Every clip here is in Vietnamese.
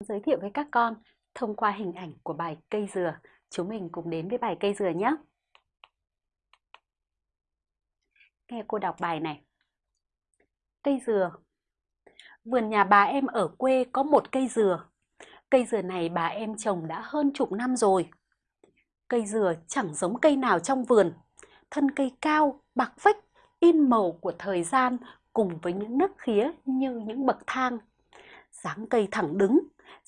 Giới thiệu với các con thông qua hình ảnh của bài cây dừa. Chúng mình cùng đến với bài cây dừa nhé. Nghe cô đọc bài này. Cây dừa Vườn nhà bà em ở quê có một cây dừa. Cây dừa này bà em trồng đã hơn chục năm rồi. Cây dừa chẳng giống cây nào trong vườn. Thân cây cao, bạc vách in màu của thời gian cùng với những nấc khía như những bậc thang. dáng cây thẳng đứng,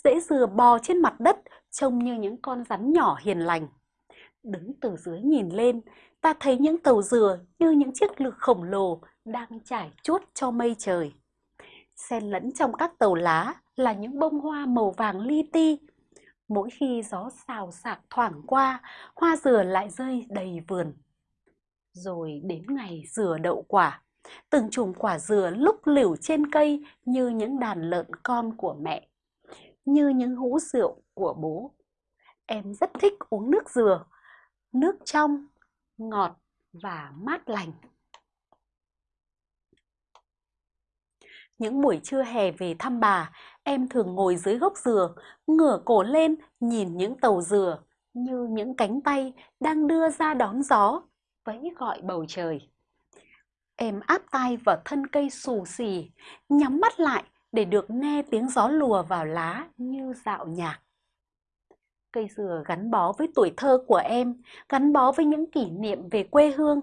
dễ dừa bò trên mặt đất trông như những con rắn nhỏ hiền lành. Đứng từ dưới nhìn lên, ta thấy những tàu dừa như những chiếc lược khổng lồ đang trải chuốt cho mây trời. Xen lẫn trong các tàu lá là những bông hoa màu vàng li ti. Mỗi khi gió xào xạc thoảng qua, hoa dừa lại rơi đầy vườn. Rồi đến ngày dừa đậu quả, từng chùm quả dừa lúc liều trên cây như những đàn lợn con của mẹ như những hũ rượu của bố. Em rất thích uống nước dừa, nước trong, ngọt và mát lành. Những buổi trưa hè về thăm bà, em thường ngồi dưới gốc dừa, ngửa cổ lên nhìn những tàu dừa như những cánh tay đang đưa ra đón gió, vẫy gọi bầu trời. Em áp tay vào thân cây xù xì, nhắm mắt lại để được nghe tiếng gió lùa vào lá như dạo nhạc. Cây dừa gắn bó với tuổi thơ của em, gắn bó với những kỷ niệm về quê hương.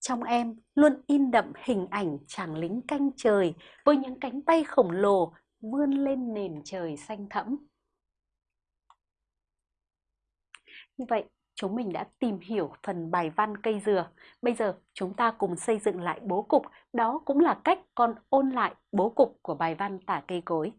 Trong em luôn in đậm hình ảnh chàng lính canh trời với những cánh tay khổng lồ vươn lên nền trời xanh thẫm. Như vậy, chúng mình đã tìm hiểu phần bài văn cây dừa. Bây giờ chúng ta cùng xây dựng lại bố cục, đó cũng là cách con ôn lại bố cục của bài văn tả cây cối.